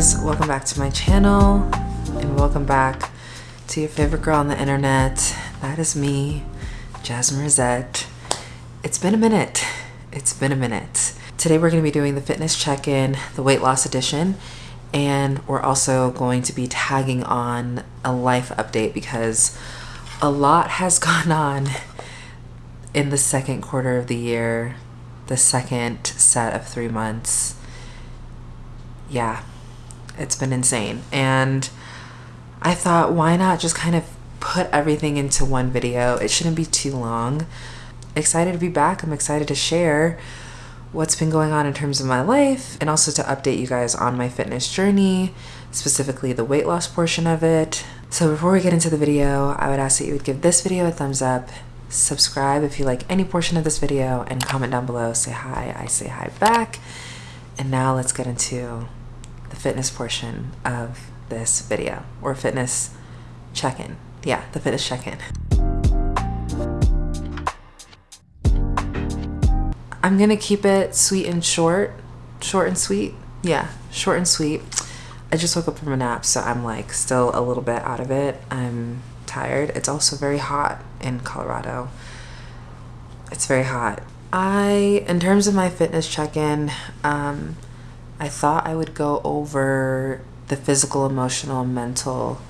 guys, welcome back to my channel and welcome back to your favorite girl on the internet. That is me, Jasmine Rosette. It's been a minute. It's been a minute. Today we're going to be doing the fitness check-in, the weight loss edition, and we're also going to be tagging on a life update because a lot has gone on in the second quarter of the year, the second set of three months. Yeah, it's been insane. And I thought, why not just kind of put everything into one video? It shouldn't be too long. Excited to be back. I'm excited to share what's been going on in terms of my life and also to update you guys on my fitness journey, specifically the weight loss portion of it. So before we get into the video, I would ask that you would give this video a thumbs up, subscribe if you like any portion of this video, and comment down below, say hi, I say hi back. And now let's get into fitness portion of this video, or fitness check-in. Yeah, the fitness check-in. I'm gonna keep it sweet and short. Short and sweet? Yeah, short and sweet. I just woke up from a nap, so I'm like still a little bit out of it. I'm tired. It's also very hot in Colorado. It's very hot. I, in terms of my fitness check-in, um, I thought I would go over the physical, emotional, mental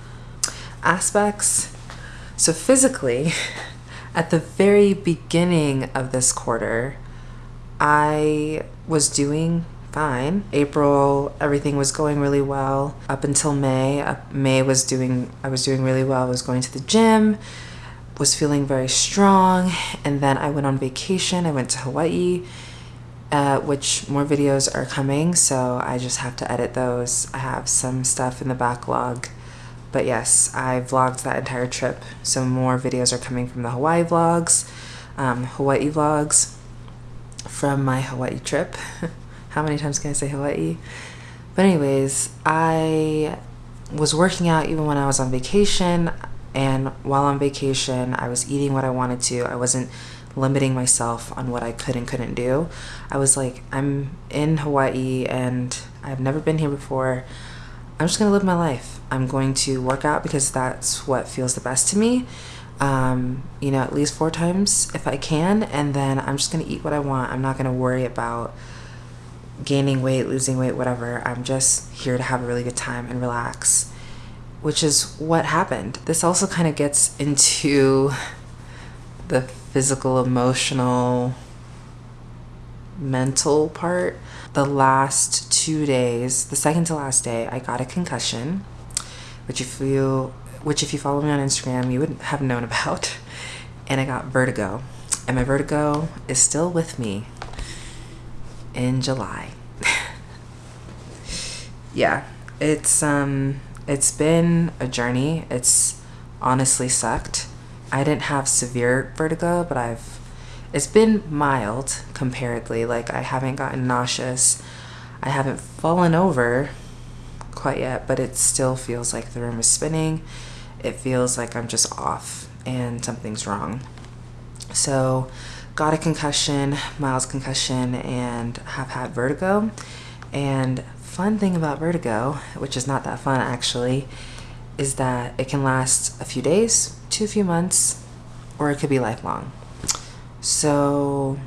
aspects. So physically, at the very beginning of this quarter, I was doing fine. April, everything was going really well up until May. Uh, May was doing, I was doing really well. I was going to the gym, was feeling very strong. And then I went on vacation. I went to Hawaii, uh, which more videos are coming. So I just have to edit those. I have some stuff in the backlog. But yes, I vlogged that entire trip. So more videos are coming from the Hawaii vlogs, um, Hawaii vlogs from my Hawaii trip. How many times can I say Hawaii? But anyways, I was working out even when I was on vacation. And while on vacation, I was eating what I wanted to. I wasn't limiting myself on what I could and couldn't do. I was like, I'm in Hawaii and I've never been here before. I'm just to live my life. I'm going to work out because that's what feels the best to me um, you know, at least four times if I can. And then I'm just to eat what I want. I'm not to worry about gaining weight, losing weight, whatever. I'm just here to have a really good time and relax, which is what happened. This also kind of gets into the physical, emotional, mental part. The last two days, the second to last day, I got a concussion, which if you which if you follow me on Instagram, you would have known about. And I got vertigo. And my vertigo is still with me in July. yeah, it's um it's been a journey. It's honestly sucked. I didn't have severe vertigo, but I've it's been mild comparatively. Like I haven't gotten nauseous. I haven't fallen over quite yet, but it still feels like the room is spinning it feels like I'm just off and something's wrong. So got a concussion, mild concussion, and have had vertigo. And fun thing about vertigo, which is not that fun actually, is that it can last a few days to a few months, or it could be lifelong. So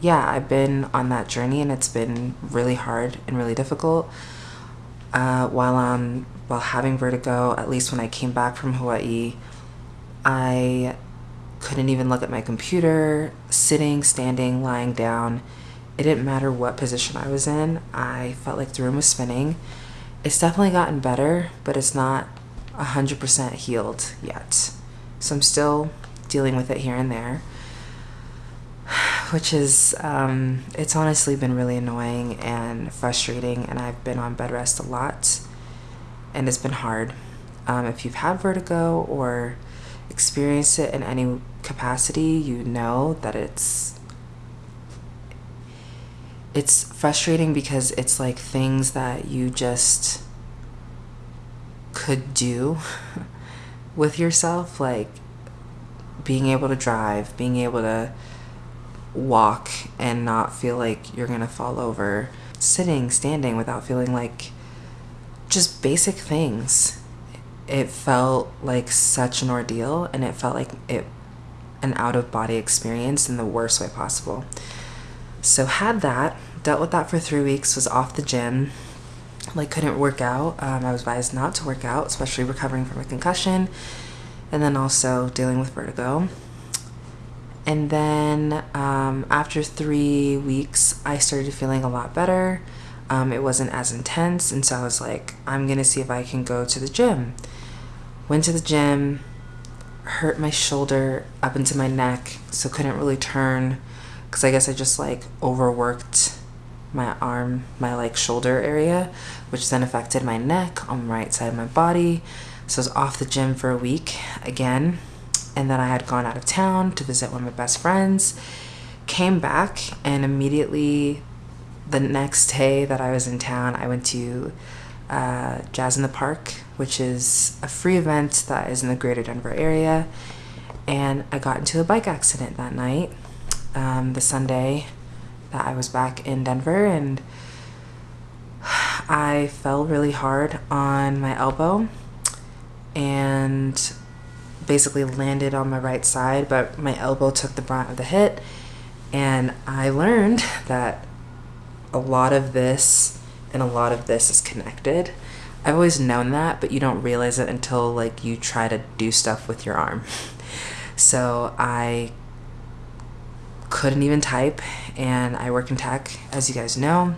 yeah, I've been on that journey and it's been really hard and really difficult. Uh, while I'm while having vertigo, at least when I came back from Hawaii, I couldn't even look at my computer, sitting, standing, lying down. It didn't matter what position I was in. I felt like the room was spinning. It's definitely gotten better, but it's not 100% healed yet. So I'm still dealing with it here and there, which is, um, it's honestly been really annoying and frustrating, and I've been on bed rest a lot and it's been hard. Um, if you've had vertigo or experienced it in any capacity, you know that it's it's frustrating because it's like things that you just could do with yourself, like being able to drive, being able to walk and not feel like you're gonna fall over, sitting, standing without feeling like just basic things. It felt like such an ordeal and it felt like it an out of body experience in the worst way possible. So had that, dealt with that for three weeks, was off the gym, like couldn't work out. Um, I was advised not to work out, especially recovering from a concussion, and then also dealing with vertigo. And then um, after three weeks, I started feeling a lot better. Um, it wasn't as intense, and so I was like, I'm gonna see if I can go to the gym. Went to the gym, hurt my shoulder up into my neck, so couldn't really turn because I guess I just like overworked my arm, my like shoulder area, which then affected my neck on the right side of my body. So I was off the gym for a week again. And then I had gone out of town to visit one of my best friends, came back, and immediately the next day that I was in town, I went to uh, Jazz in the Park, which is a free event that is in the greater Denver area. And I got into a bike accident that night, um, the Sunday that I was back in Denver, and I fell really hard on my elbow and basically landed on my right side, but my elbow took the brunt of the hit. And I learned that a lot of this and a lot of this is connected. I've always known that, but you don't realize it until like you try to do stuff with your arm. So I couldn't even type and I work in tech as you guys know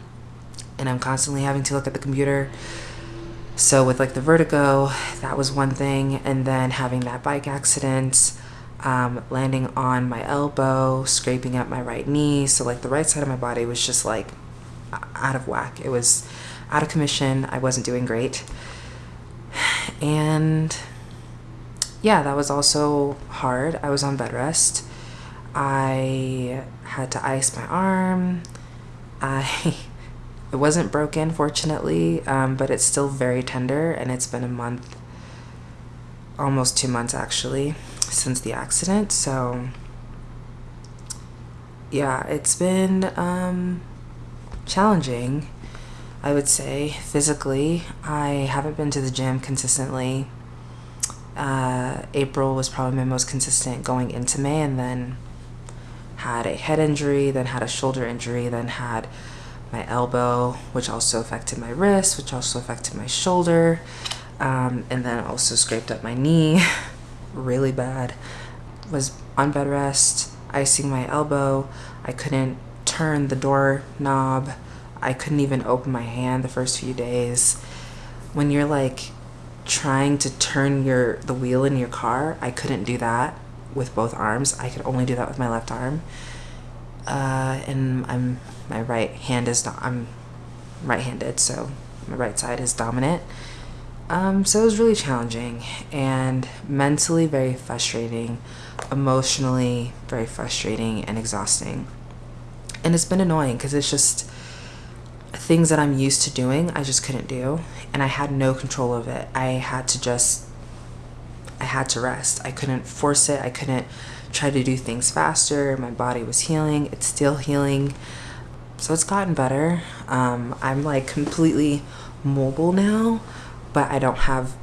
and I'm constantly having to look at the computer. So with like the vertigo that was one thing and then having that bike accident um, landing on my elbow scraping up my right knee so like the right side of my body was just like out of whack. It was out of commission. I wasn't doing great. And yeah that was also hard. I was on bed rest I had to ice my arm. I it wasn't broken fortunately, um, but it's still very tender and it's been a month almost 2 months actually since the accident. So yeah, it's been um, challenging. I would say physically. I haven't been to the gym consistently. Uh, April was probably my most consistent going into May, and then had a head injury, then had a shoulder injury, then had my elbow, which also affected my wrist, which also affected my shoulder, um, and then also scraped up my knee really bad. Was on bed rest, icing my elbow. I couldn't turn the door knob. I couldn't even open my hand the first few days. When you're like trying to turn your the wheel in your car, I couldn't do that with both arms. I could only do that with my left arm. Uh, and I'm my right hand is I'm right-handed, so my right side is dominant. Um, so it was really challenging and mentally very frustrating, emotionally very frustrating and exhausting. And it's been annoying because it's just things that I'm used to doing, I just couldn't do. And I had no control of it. I had to just I had to rest. I couldn't force it. I couldn't try to do things faster. My body was healing. It's still healing. So it's gotten better. Um, I'm like completely mobile now, but I don't have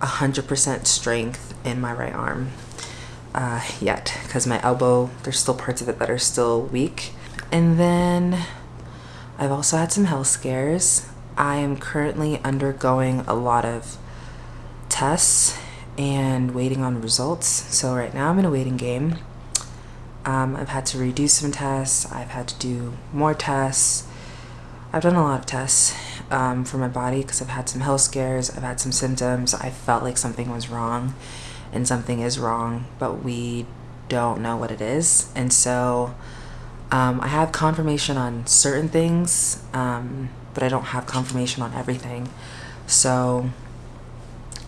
100% strength in my right arm uh, yet because my elbow, there's still parts of it that are still weak. And then I've also had some health scares. I am currently undergoing a lot of tests and waiting on results. So right now I'm in a waiting game. Um, I've had to redo some tests. I've had to do more tests. I've done a lot of tests um, for my body because I've had some health scares. I've had some symptoms. I felt like something was wrong and something is wrong, but we don't know what it is. And so um, I have confirmation on certain things, um, but I don't have confirmation on everything. So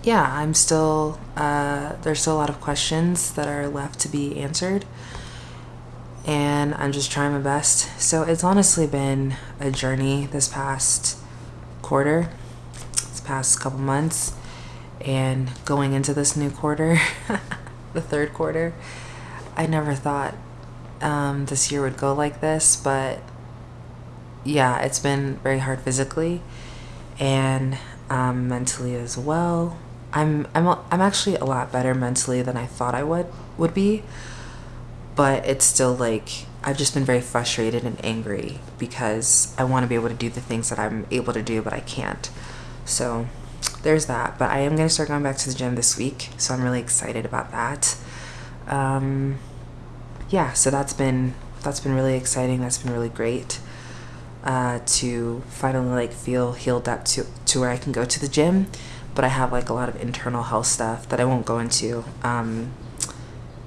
yeah, I'm still, uh, there's still a lot of questions that are left to be answered. And I'm just trying my best. So it's honestly been a journey this past quarter, this past couple months, and going into this new quarter, the third quarter. I never thought um, this year would go like this, but yeah, it's been very hard physically. And um, mentally as well. I'm I'm I'm actually a lot better mentally than I thought I would would be, but it's still like I've just been very frustrated and angry because I want to be able to do the things that I'm able to do, but I can't. So there's that. But I am going to start going back to the gym this week, so I'm really excited about that. Um, yeah, so that's been that's been really exciting. That's been really great uh, to finally like feel healed up to to where I can go to the gym. But I have like a lot of internal health stuff that I won't go into. Um,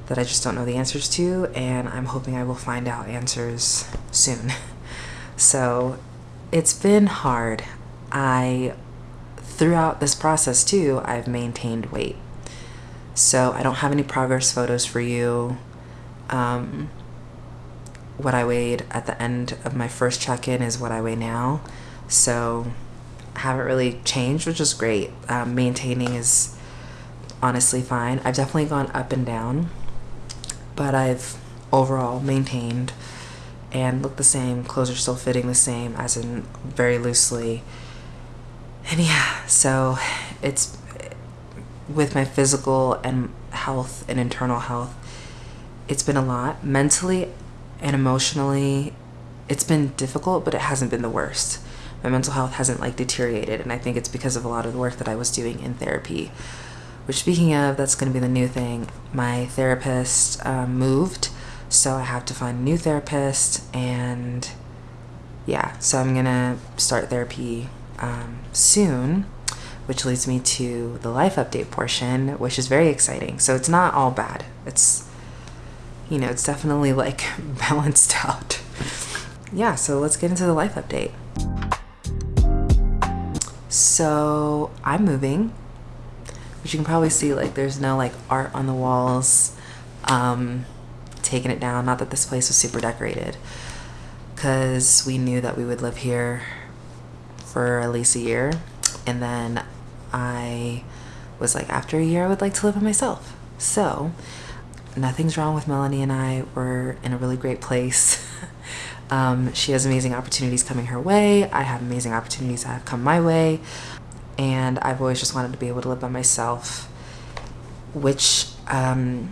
that I just don't know the answers to, and I'm hoping I will find out answers soon. so it's been hard. I, throughout this process too, I've maintained weight. So I don't have any progress photos for you. Um, what I weighed at the end of my first check in is what I weigh now. So haven't really changed, which is great. Um, maintaining is honestly fine. I've definitely gone up and down but I've overall maintained and look the same. Clothes are still fitting the same, as in very loosely. And yeah, so it's with my physical and health and internal health, it's been a lot. Mentally and emotionally, it's been difficult, but it hasn't been the worst. My mental health hasn't like deteriorated, and I think it's because of a lot of the work that I was doing in therapy. Which, speaking of, that's going to be the new thing. My therapist um, moved, so I have to find a new therapist, and yeah, so I'm going to start therapy um, soon, which leads me to the life update portion, which is very exciting. So it's not all bad. It's, you know, it's definitely like balanced out. yeah, so let's get into the life update. So I'm moving but you can probably see like there's no like art on the walls um, taking it down. Not that this place was super decorated because we knew that we would live here for at least a year. And then I was like after a year I would like to live by myself. So nothing's wrong with Melanie and I. We're in a really great place um, she has amazing opportunities coming her way. I have amazing opportunities that have come my way. And I've always just wanted to be able to live by myself, which um,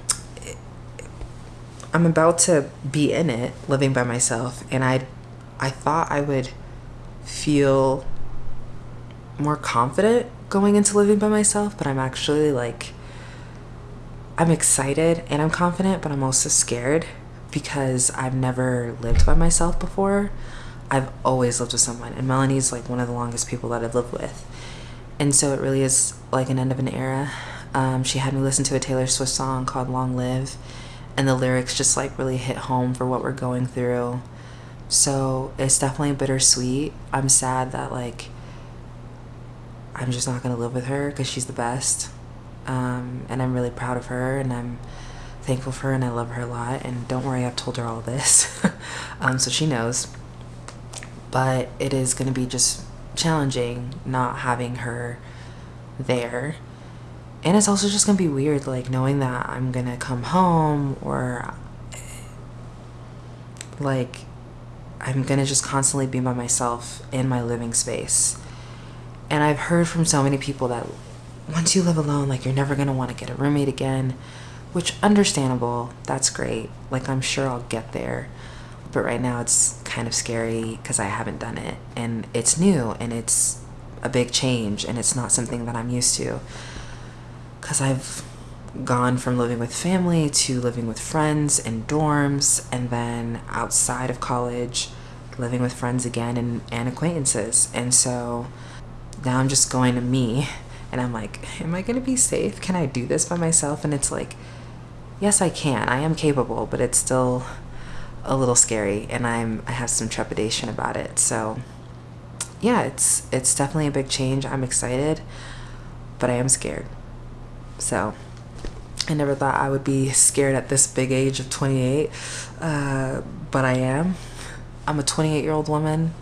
I'm about to be in it, living by myself, and I, I thought I would feel more confident going into living by myself, but I'm actually like, I'm excited and I'm confident, but I'm also scared because I've never lived by myself before. I've always lived with someone, and Melanie's like one of the longest people that I've lived with and so it really is like an end of an era. Um, she had me listen to a Taylor Swift song called Long Live, and the lyrics just like really hit home for what we're going through. So it's definitely bittersweet. I'm sad that like I'm just not gonna live with her because she's the best. Um, and I'm really proud of her and I'm thankful for her and I love her a lot. And don't worry, I've told her all this. um, so she knows. But it is gonna be just challenging not having her there. And it's also just gonna be weird, like knowing that I'm gonna come home or like I'm gonna just constantly be by myself in my living space. And I've heard from so many people that once you live alone, like you're never gonna wanna get a roommate again, which understandable, that's great. Like I'm sure I'll get there. But right now it's kind of scary because I haven't done it. And it's new and it's a big change and it's not something that I'm used to. Because I've gone from living with family to living with friends in dorms and then outside of college living with friends again and, and acquaintances. And so now I'm just going to me and I'm like am I gonna be safe? Can I do this by myself? And it's like yes I can I am capable but it's still a little scary and I'm I have some trepidation about it. So yeah, it's it's definitely a big change. I'm excited, but I am scared. So I never thought I would be scared at this big age of 28, uh, but I am. I'm a 28 year old woman.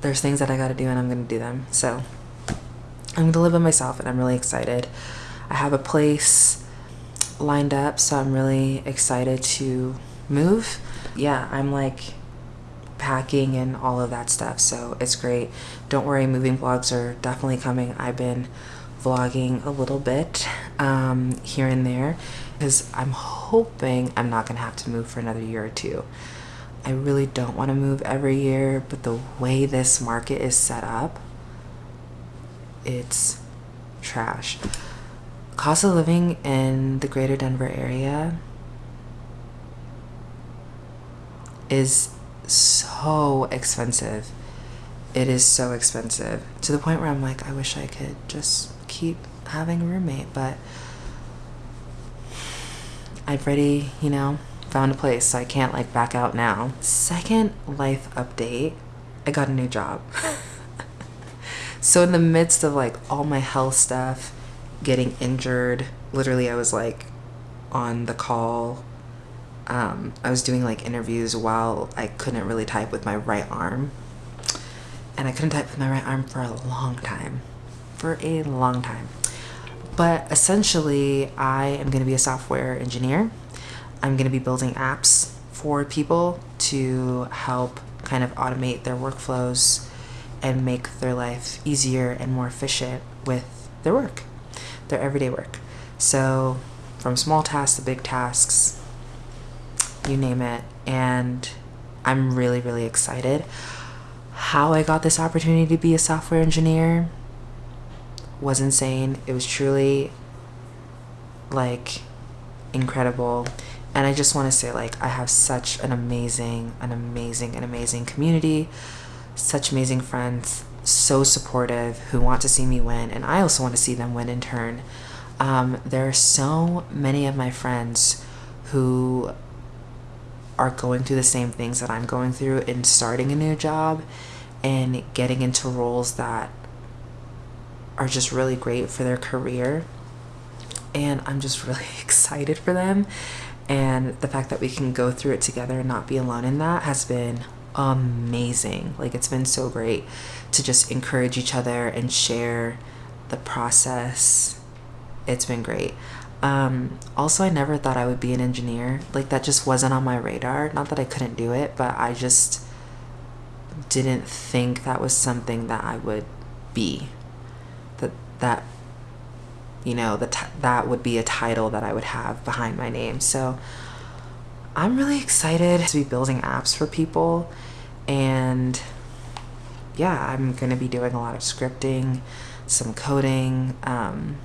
There's things that I got to do and I'm to do them. So I'm to live by myself and I'm really excited. I have a place lined up, so I'm really excited to move yeah, I'm like packing and all of that stuff. So it's great. Don't worry, moving vlogs are definitely coming. I've been vlogging a little bit um, here and there because I'm hoping I'm not to have to move for another year or two. I really don't want to move every year, but the way this market is set up, it's trash. Cost of living in the greater Denver area is so expensive. It is so expensive to the point where I'm like, I wish I could just keep having a roommate, but I've already, you know, found a place, so I can't like back out now. Second life update I got a new job. so, in the midst of like all my health stuff, getting injured, literally, I was like on the call um, I was doing like interviews while I couldn't really type with my right arm. And I couldn't type with my right arm for a long time. For a long time. But essentially, I am going to be a software engineer. I'm going to be building apps for people to help kind of automate their workflows and make their life easier and more efficient with their work, their everyday work. So, from small tasks to big tasks, you name it. And I'm really, really excited. How I got this opportunity to be a software engineer was insane. It was truly like incredible. And I just want to say, like, I have such an amazing, an amazing, an amazing community, such amazing friends, so supportive, who want to see me win. And I also want to see them win in turn. Um, there are so many of my friends who are going through the same things that I'm going through in starting a new job and getting into roles that are just really great for their career. And I'm just really excited for them. And the fact that we can go through it together and not be alone in that has been amazing. Like, it's been so great to just encourage each other and share the process. It's been great. Um, also, I never thought I would be an engineer. Like, that just wasn't on my radar. Not that I couldn't do it, but I just didn't think that was something that I would be. That, that you know, that that would be a title that I would have behind my name. So, I'm really excited to be building apps for people. And yeah, I'm going to be doing a lot of scripting, some coding. Um,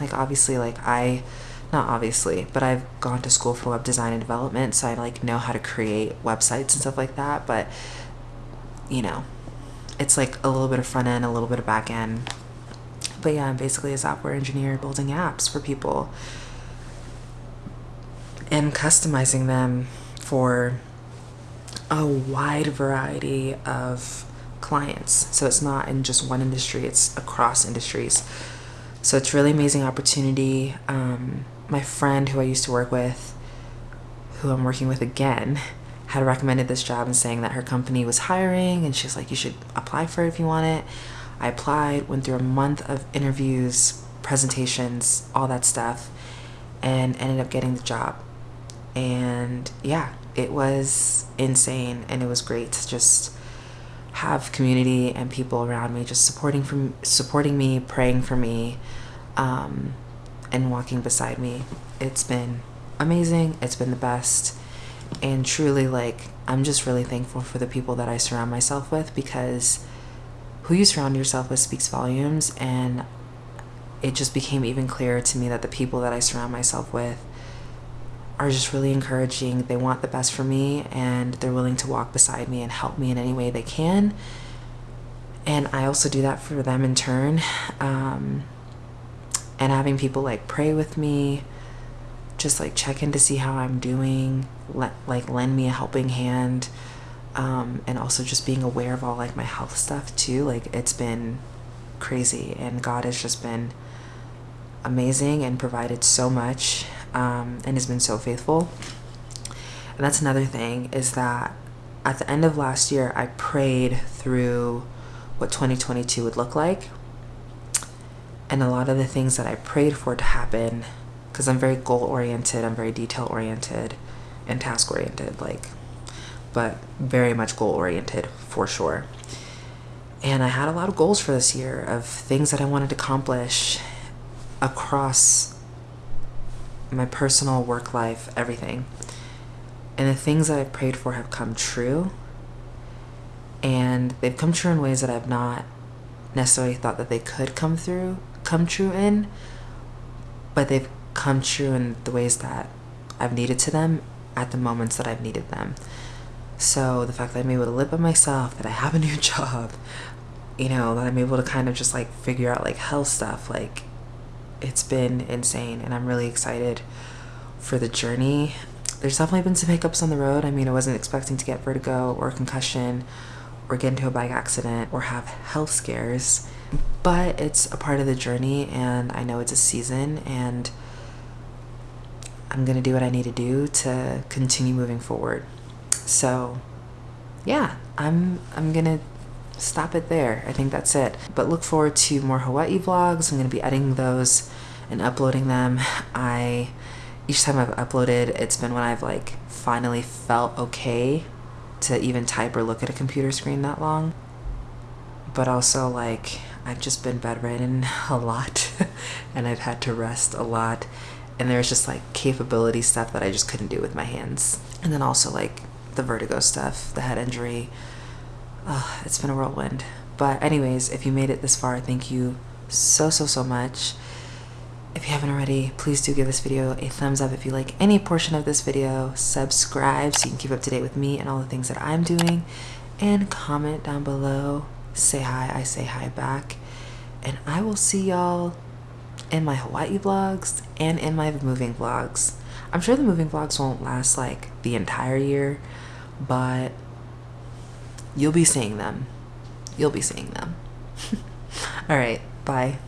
like obviously like I not obviously, but I've gone to school for web design and development, so I like know how to create websites and stuff like that, but you know, it's like a little bit of front end, a little bit of back end. But yeah, I'm basically a software engineer building apps for people and customizing them for a wide variety of clients. So it's not in just one industry, it's across industries. So it's really amazing opportunity. Um, my friend who I used to work with, who I'm working with again, had recommended this job and saying that her company was hiring and she's like, you should apply for it if you want it. I applied, went through a month of interviews, presentations, all that stuff, and ended up getting the job. And yeah, it was insane and it was great to just have community and people around me just supporting from supporting me, praying for me, um, and walking beside me. It's been amazing. It's been the best. And truly, like, I'm just really thankful for the people that I surround myself with because who you surround yourself with speaks volumes. And it just became even clearer to me that the people that I surround myself with are just really encouraging. They want the best for me and they're willing to walk beside me and help me in any way they can. And I also do that for them in turn. Um, and having people like pray with me, just like check in to see how I'm doing, let, like lend me a helping hand. Um, and also just being aware of all like my health stuff too. Like it's been crazy and God has just been amazing and provided so much um, and has been so faithful. And that's another thing is that at the end of last year, I prayed through what 2022 would look like. And a lot of the things that I prayed for to happen, because I'm very goal oriented, I'm very detail oriented and task oriented. Like, but very much goal oriented for sure. And I had a lot of goals for this year of things that I wanted to accomplish across my personal work life, everything. And the things that I've prayed for have come true. And they've come true in ways that I've not necessarily thought that they could come through, come true in, but they've come true in the ways that I've needed to them at the moments that I've needed them. So the fact that I'm able to live by myself, that I have a new job, you know, that I'm able to kind of just like figure out like health stuff, like it's been insane and I'm really excited for the journey. There's definitely been some hiccups on the road. I mean, I wasn't expecting to get vertigo or concussion or get into a bike accident or have health scares, but it's a part of the journey and I know it's a season and I'm to do what I need to do to continue moving forward. So, yeah, I'm I'm to stop it there. I think that's it. But look forward to more Hawaii vlogs. I'm going to be editing those and uploading them. I each time I've uploaded, it's been when I've like finally felt okay to even type or look at a computer screen that long. But also like I've just been bedridden a lot and I've had to rest a lot and there's just like capability stuff that I just couldn't do with my hands. And then also like the vertigo stuff, the head injury. Oh, it's been a whirlwind. But anyways, if you made it this far, thank you so, so, so much. If you haven't already, please do give this video a thumbs up if you like any portion of this video. Subscribe so you can keep up to date with me and all the things that I'm doing. And comment down below. Say hi, I say hi back. And I will see y'all in my Hawaii vlogs and in my moving vlogs. I'm sure the moving vlogs won't last like the entire year, but you'll be seeing them. You'll be seeing them. All right, bye.